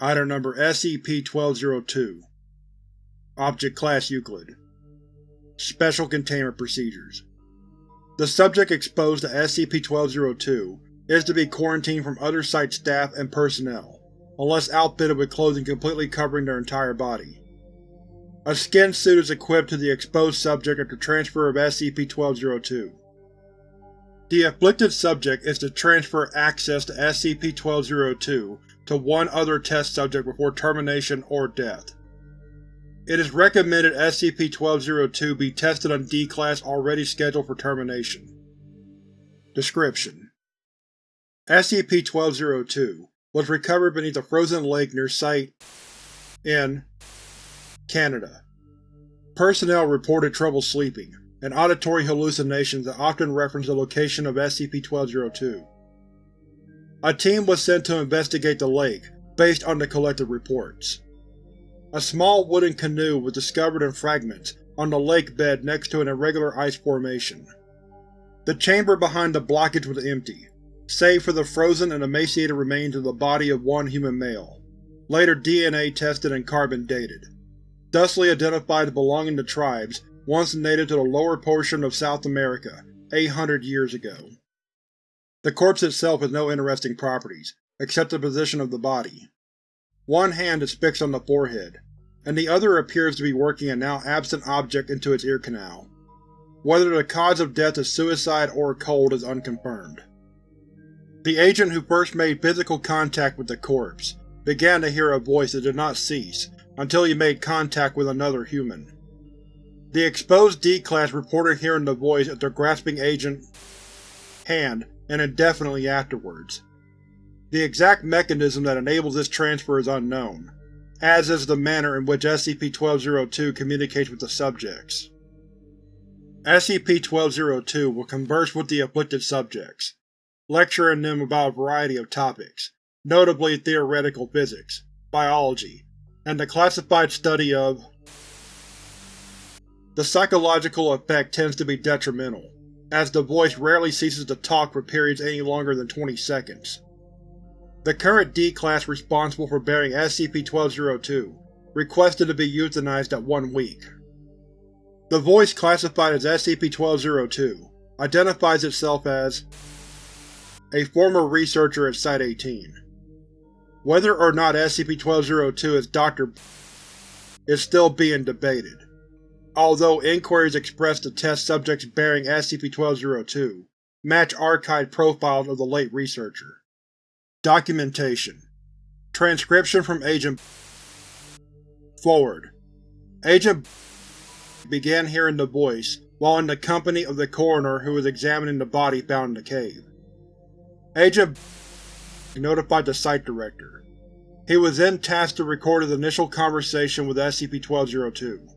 Item Number SCP-1202 Object Class Euclid Special Containment Procedures The subject exposed to SCP-1202 is to be quarantined from other Site staff and personnel, unless outfitted with clothing completely covering their entire body. A skin suit is equipped to the exposed subject after transfer of SCP-1202. The afflicted subject is to transfer access to SCP-1202 to one other test subject before termination or death. It is recommended SCP-1202 be tested on D-Class already scheduled for termination. Description: SCP-1202 was recovered beneath a frozen lake near Site in Canada. Personnel reported trouble sleeping, and auditory hallucinations that often reference the location of SCP-1202. A team was sent to investigate the lake, based on the collected reports. A small wooden canoe was discovered in fragments on the lake bed next to an irregular ice formation. The chamber behind the blockage was empty, save for the frozen and emaciated remains of the body of one human male, later DNA tested and carbon dated, thusly identified as belonging to tribes once native to the lower portion of South America 800 years ago. The corpse itself has no interesting properties, except the position of the body. One hand is fixed on the forehead, and the other appears to be working a now absent object into its ear canal. Whether the cause of death is suicide or cold is unconfirmed. The agent who first made physical contact with the corpse began to hear a voice that did not cease until he made contact with another human. The exposed D-Class reported hearing the voice after grasping Agent hand and indefinitely afterwards. The exact mechanism that enables this transfer is unknown, as is the manner in which SCP-1202 communicates with the subjects. SCP-1202 will converse with the afflicted subjects, lecturing them about a variety of topics, notably theoretical physics, biology, and the classified study of The psychological effect tends to be detrimental, as the voice rarely ceases to talk for periods any longer than 20 seconds. The current D-Class responsible for bearing SCP-1202 requested to be euthanized at one week. The voice classified as SCP-1202 identifies itself as a former researcher at Site-18. Whether or not SCP-1202 is Dr. is still being debated although inquiries expressed to test subjects bearing SCP-1202 match archived profiles of the late researcher. Documentation Transcription from Agent Forward Agent began hearing the voice while in the company of the coroner who was examining the body found in the cave. Agent notified the site director. He was then tasked to record his initial conversation with SCP-1202.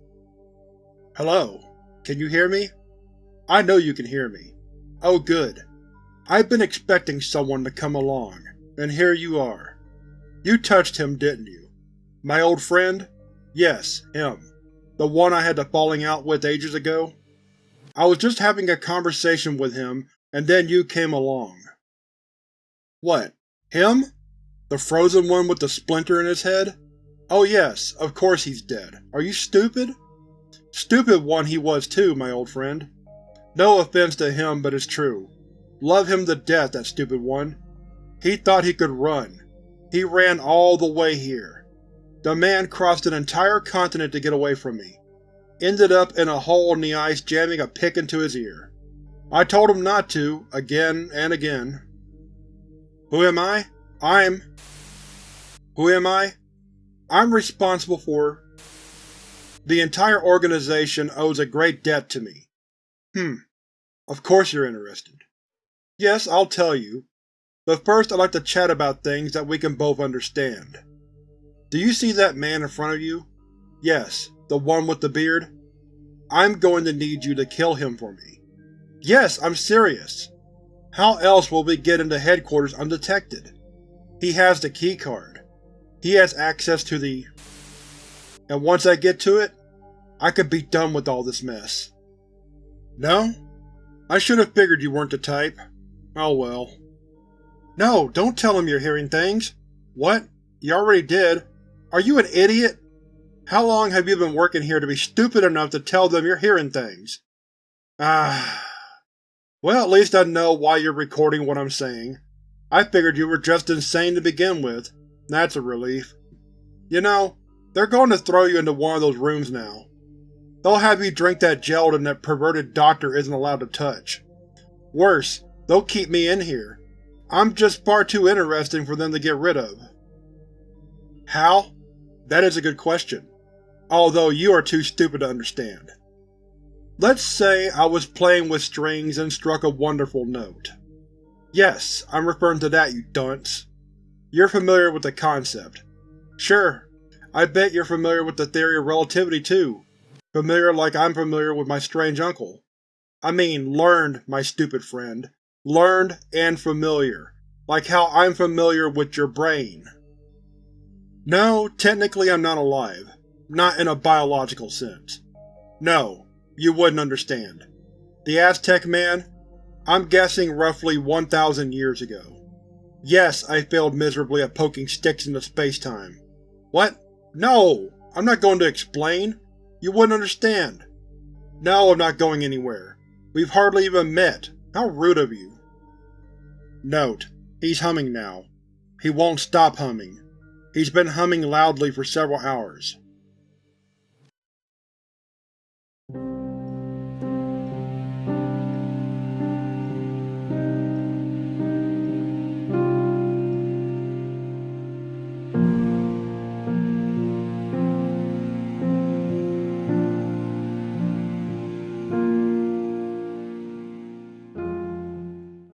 Hello. Can you hear me? I know you can hear me. Oh good. I've been expecting someone to come along, and here you are. You touched him, didn't you? My old friend? Yes, him. The one I had the falling out with ages ago? I was just having a conversation with him, and then you came along. What? Him? The frozen one with the splinter in his head? Oh yes, of course he's dead. Are you stupid? Stupid one he was too, my old friend. No offense to him, but it's true. Love him to death, that stupid one. He thought he could run. He ran all the way here. The man crossed an entire continent to get away from me. Ended up in a hole in the ice jamming a pick into his ear. I told him not to, again and again. Who am I? I'm… Who am I? I'm responsible for the entire organization owes a great debt to me. Hmm. Of course you're interested. Yes, I'll tell you. But first I'd like to chat about things that we can both understand. Do you see that man in front of you? Yes, the one with the beard? I'm going to need you to kill him for me. Yes, I'm serious. How else will we get into headquarters undetected? He has the keycard. He has access to the and once I get to it, I could be done with all this mess. No? I should have figured you weren't the type. Oh well. No, don't tell him you're hearing things! What? You already did. Are you an idiot? How long have you been working here to be stupid enough to tell them you're hearing things? Ah. Well, at least I know why you're recording what I'm saying. I figured you were just insane to begin with. That's a relief. You know, they're going to throw you into one of those rooms now. They'll have you drink that gelatin that perverted doctor isn't allowed to touch. Worse, they'll keep me in here. I'm just far too interesting for them to get rid of. How? That is a good question, although you are too stupid to understand. Let's say I was playing with strings and struck a wonderful note. Yes, I'm referring to that, you dunce. You're familiar with the concept. Sure, I bet you're familiar with the theory of relativity too. Familiar like I'm familiar with my strange uncle. I mean learned, my stupid friend. Learned and familiar. Like how I'm familiar with your brain. No, technically I'm not alive. Not in a biological sense. No, you wouldn't understand. The Aztec man? I'm guessing roughly 1,000 years ago. Yes, I failed miserably at poking sticks into space-time. What? No! I'm not going to explain. You wouldn't understand. No, I'm not going anywhere. We've hardly even met. How rude of you. Note: He's humming now. He won't stop humming. He's been humming loudly for several hours.